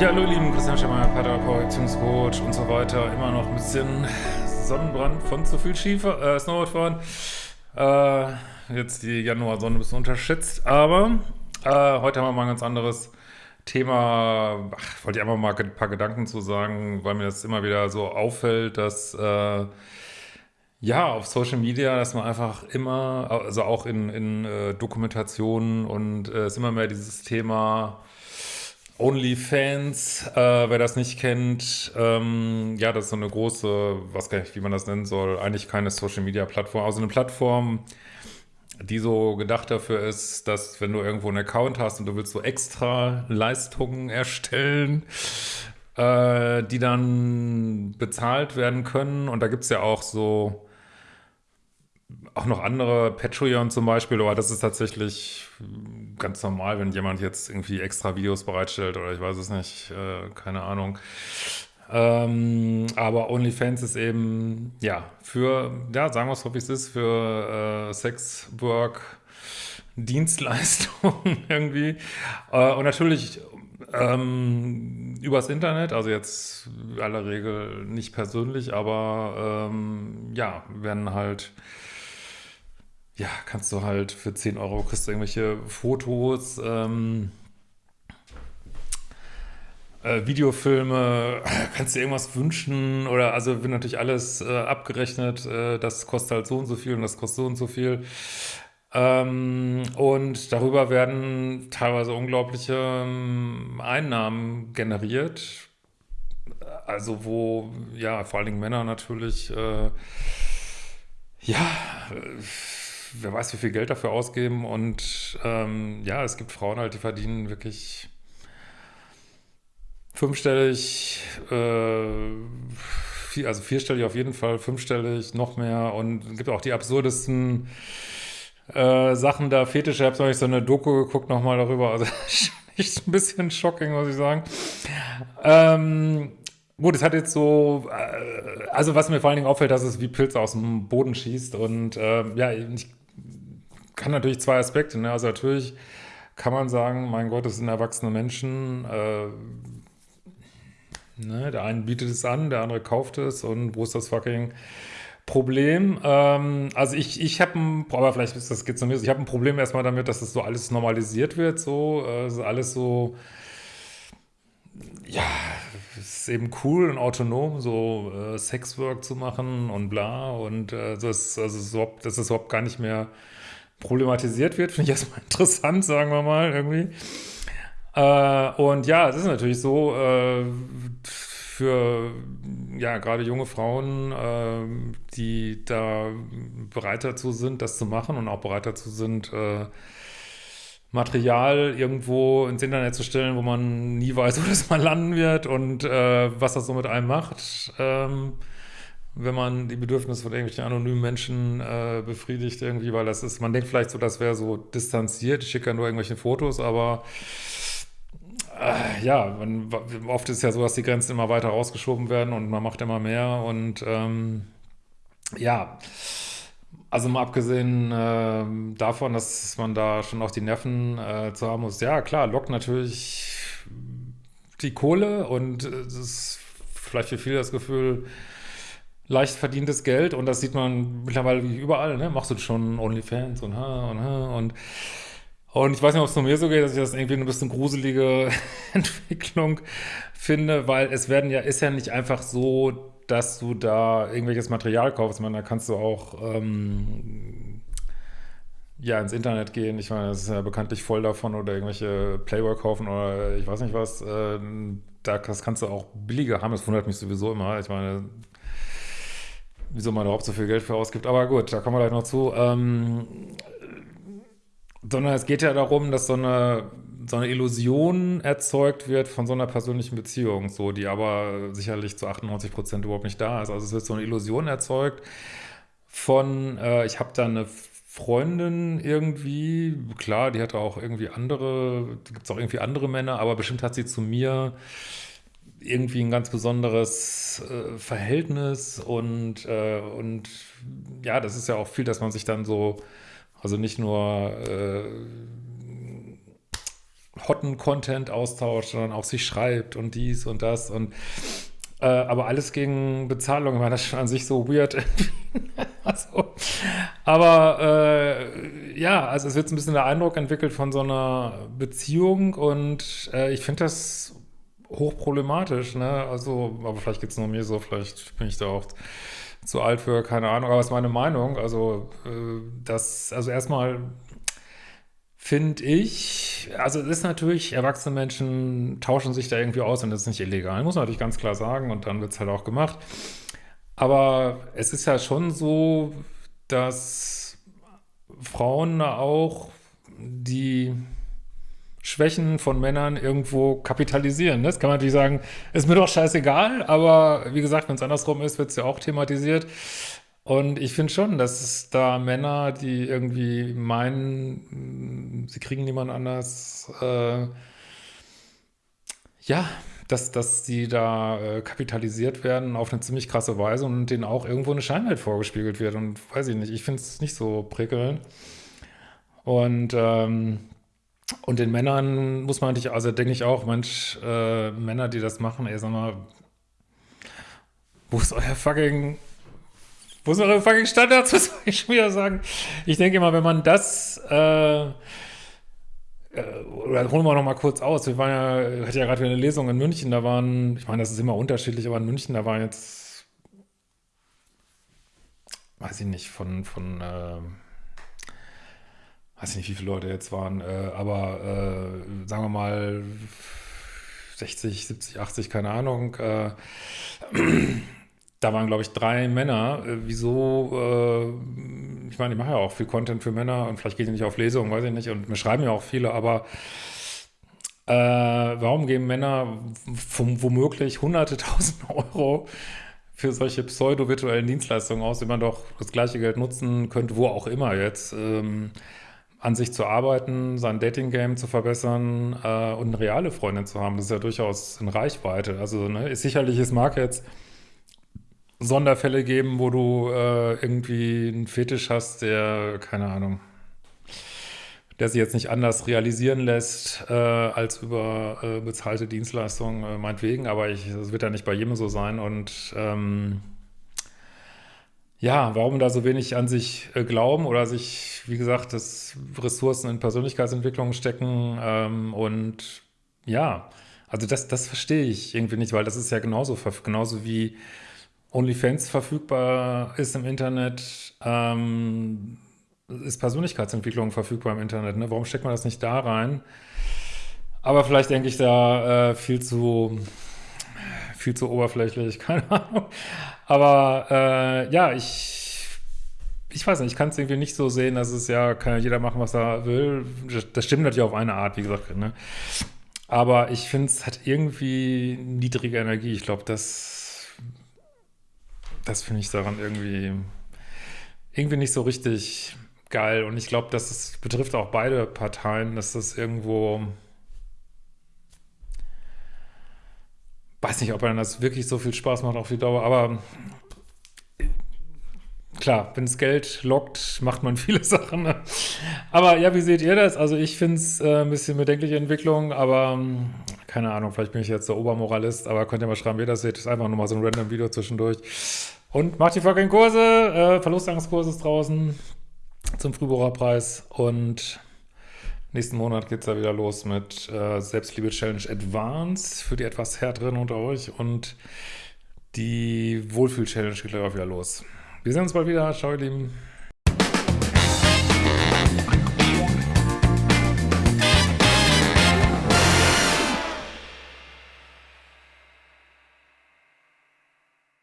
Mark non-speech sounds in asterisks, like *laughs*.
Ja, hallo ihr Lieben, Christian Schemmer, Paartherapeut, Beziehungscoach und so weiter. Immer noch ein bisschen Sonnenbrand von zu viel Schiefer, äh, Snowboardfahren. Äh, jetzt die Januarsonne ein bisschen unterschätzt, aber äh, heute haben wir mal ein ganz anderes Thema. Ach, wollte ich einfach mal ein paar Gedanken zu sagen, weil mir das immer wieder so auffällt, dass äh, ja, auf Social Media, dass man einfach immer, also auch in, in äh, Dokumentationen und äh, ist immer mehr dieses Thema OnlyFans, äh, wer das nicht kennt, ähm, ja, das ist so eine große, was gar nicht, wie man das nennen soll, eigentlich keine Social Media Plattform, also eine Plattform, die so gedacht dafür ist, dass wenn du irgendwo einen Account hast und du willst so extra Leistungen erstellen, äh, die dann bezahlt werden können. Und da gibt es ja auch so auch noch andere, Patreon zum Beispiel, aber das ist tatsächlich ganz normal, wenn jemand jetzt irgendwie extra Videos bereitstellt oder ich weiß es nicht, äh, keine Ahnung. Ähm, aber OnlyFans ist eben, ja, für, ja, sagen wir es, wie es ist, für äh, Sex, Work, Dienstleistungen *laughs* irgendwie. Äh, und natürlich ähm, übers Internet, also jetzt aller Regel nicht persönlich, aber ähm, ja, werden halt ja, kannst du halt für 10 Euro kriegst du irgendwelche Fotos, ähm, äh, Videofilme, *clears throat* kannst dir irgendwas wünschen oder also wird natürlich alles äh, abgerechnet, äh, das kostet halt so und so viel und das kostet so und so viel. Ähm, und darüber werden teilweise unglaubliche ähm, Einnahmen generiert. Also wo, ja, vor allen Dingen Männer natürlich, äh, ja, wer weiß, wie viel Geld dafür ausgeben. Und ähm, ja, es gibt Frauen halt, die verdienen wirklich fünfstellig, äh, also vierstellig auf jeden Fall, fünfstellig, noch mehr. Und es gibt auch die absurdesten äh, Sachen da, Fetische. Ich habe neulich so eine Doku geguckt nochmal darüber. Also *laughs* echt ein bisschen shocking, muss ich sagen. Ähm, Gut, es hat jetzt so, äh, also was mir vor allen Dingen auffällt, dass es wie Pilze aus dem Boden schießt und äh, ja, ich kann natürlich zwei Aspekte. Ne? Also natürlich kann man sagen, mein Gott, das sind erwachsene Menschen. Äh, ne? Der eine bietet es an, der andere kauft es und wo ist das fucking Problem? Ähm, also ich, ich habe ein, aber vielleicht ist das geht zu mir, ich habe ein Problem erstmal damit, dass das so alles normalisiert wird, so, äh, alles so, ja, es ist eben cool und autonom, so äh, Sexwork zu machen und bla und äh, das, also, das ist überhaupt gar nicht mehr problematisiert wird, *laughs* finde ich erstmal interessant, sagen wir mal, irgendwie. Äh, und ja, es ist natürlich so, äh, für ja gerade junge Frauen, äh, die da bereit dazu sind, das zu machen und auch bereit dazu sind, äh, Material irgendwo ins Internet zu stellen, wo man nie weiß, *laughs* wo das mal landen wird und äh, was das so mit einem macht. Ähm, wenn man die Bedürfnisse von irgendwelchen anonymen Menschen äh, befriedigt irgendwie, weil das ist, man denkt vielleicht so, das wäre so distanziert, ich schicke ja nur irgendwelche Fotos, aber äh, ja, man, oft ist ja so, dass die Grenzen immer weiter rausgeschoben werden und man macht immer mehr und ähm, ja, also mal abgesehen äh, davon, dass man da schon auch die Nerven äh, zu haben muss, ja klar, lockt natürlich die Kohle und es ist vielleicht für viele das Gefühl, leicht verdientes Geld und das sieht man mittlerweile überall, ne? Machst du schon OnlyFans und ha und ha und und ich weiß nicht, ob es nur mir so geht, dass ich das irgendwie ein bisschen gruselige *laughs* Entwicklung finde, weil es werden ja, ist ja nicht einfach so, dass du da irgendwelches Material kaufst. Ich meine, da kannst du auch ähm, ja ins Internet gehen. Ich meine, das ist ja bekanntlich voll davon oder irgendwelche Playboy kaufen oder ich weiß nicht was. Äh, da, das kannst du auch billiger haben. Das wundert mich sowieso immer. Ich meine, wieso man überhaupt so viel Geld für ausgibt. Aber gut, da kommen wir gleich noch zu. Ähm, sondern es geht ja darum, dass so eine, so eine Illusion erzeugt wird von so einer persönlichen Beziehung, so, die aber sicherlich zu 98 Prozent überhaupt nicht da ist. Also es wird so eine Illusion erzeugt von, äh, ich habe da eine Freundin irgendwie, klar, die hatte auch irgendwie andere, gibt es auch irgendwie andere Männer, aber bestimmt hat sie zu mir irgendwie ein ganz besonderes äh, Verhältnis und, äh, und ja, das ist ja auch viel, dass man sich dann so, also nicht nur, äh, hotten Content austauscht, sondern auch sich schreibt und dies und das und äh, aber alles gegen Bezahlung, meine, das schon an sich so weird. *laughs* also, aber äh, ja, also es wird ein bisschen der Eindruck entwickelt von so einer Beziehung und äh, ich finde das hochproblematisch, ne? Also, aber vielleicht geht es nur mir so, vielleicht bin ich da auch zu alt für, keine Ahnung, aber es ist meine Meinung. Also, äh, das, also erstmal finde ich, also es ist natürlich, erwachsene Menschen tauschen sich da irgendwie aus und das ist nicht illegal, muss man natürlich ganz klar sagen und dann wird es halt auch gemacht. Aber es ist ja schon so, dass Frauen auch die Schwächen von Männern irgendwo kapitalisieren. Das kann man natürlich sagen, ist mir doch scheißegal, aber wie gesagt, wenn es andersrum ist, wird es ja auch thematisiert. Und ich finde schon, dass es da Männer, die irgendwie meinen, sie kriegen niemand anders, äh, ja, dass, dass die da äh, kapitalisiert werden auf eine ziemlich krasse Weise und denen auch irgendwo eine Scheinwelt vorgespiegelt wird. Und weiß ich nicht, ich finde es nicht so prickelnd. Und ähm, und den Männern muss man natürlich, also denke ich auch, Mensch, äh, Männer, die das machen, ey, sag mal, wo ist euer fucking, wo sind eure fucking Standards, *laughs* was soll ich schon wieder sagen? Ich denke immer, wenn man das, äh, äh oder holen wir noch mal kurz aus. Wir waren ja, hatte ja gerade wieder eine Lesung in München, da waren, ich meine, das ist immer unterschiedlich, aber in München, da waren jetzt, weiß ich nicht, von, von, äh, weiß nicht, wie viele Leute jetzt waren, äh, aber äh, sagen wir mal 60, 70, 80, keine Ahnung. Äh, da waren, glaube ich, drei Männer. Wieso? Ich meine, ich mache ja auch viel Content für Männer und vielleicht geht ich nicht auf Lesungen, weiß ich nicht. Und mir schreiben ja auch viele, aber äh, warum geben Männer womöglich hunderte *laughs* tausend Euro für solche pseudo-virtuellen Dienstleistungen aus, wenn man doch das gleiche Geld nutzen könnte, wo auch immer jetzt. Ähm, an sich zu arbeiten, sein Dating-Game zu verbessern äh, und eine reale Freundin zu haben. Das ist ja durchaus in Reichweite. Also ne, ist sicherlich, es mag jetzt Sonderfälle geben, wo du äh, irgendwie einen Fetisch hast, der, keine Ahnung, der sich jetzt nicht anders realisieren lässt äh, als über äh, bezahlte Dienstleistungen, äh, meinetwegen, aber es wird ja nicht bei jedem so sein und ähm, ja, warum da so wenig an sich äh, glauben oder sich, wie gesagt, das Ressourcen in Persönlichkeitsentwicklung stecken ähm, und ja, also das, das verstehe ich irgendwie nicht, weil das ist ja genauso, genauso wie OnlyFans verfügbar ist im Internet, ähm, ist Persönlichkeitsentwicklung verfügbar im Internet. Ne? Warum steckt man das nicht da rein? Aber vielleicht denke ich da äh, viel zu viel zu oberflächlich, *laughs* keine Ahnung. Aber äh, ja, ich, ich weiß nicht, ich kann es irgendwie nicht so sehen, dass es ja, kann ja jeder machen, was er will. Das stimmt natürlich auf eine Art, wie gesagt. Ne? Aber ich finde, es hat irgendwie niedrige Energie. Ich glaube, das, das finde ich daran irgendwie, irgendwie nicht so richtig geil. Und ich glaube, das betrifft auch beide Parteien, dass das irgendwo weiß nicht, ob einem das wirklich so viel Spaß macht auf die Dauer, aber klar, wenn es Geld lockt, macht man *laughs* viele Sachen. Ne? Aber ja, wie seht ihr das? Also ich finde es äh, ein bisschen bedenkliche Entwicklung, aber ähm, keine Ahnung, vielleicht bin ich jetzt der Obermoralist, aber könnt ihr mal schreiben, wie ihr das seht. Das ist einfach nur mal so ein random Video zwischendurch. Und macht die fucking Kurse, äh, Verlustangstkurs ist draußen zum Frühbucherpreis und Nächsten Monat geht es ja wieder los mit äh, Selbstliebe Challenge Advance für die etwas härteren unter euch und die Wohlfühl Challenge geht gleich auch wieder los. Wir sehen uns bald wieder. Ciao, ihr Lieben.